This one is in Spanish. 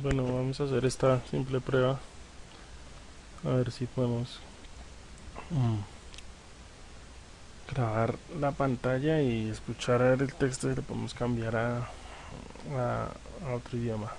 Bueno, vamos a hacer esta simple prueba. A ver si podemos mm, grabar la pantalla y escuchar el texto y lo podemos cambiar a, a otro idioma.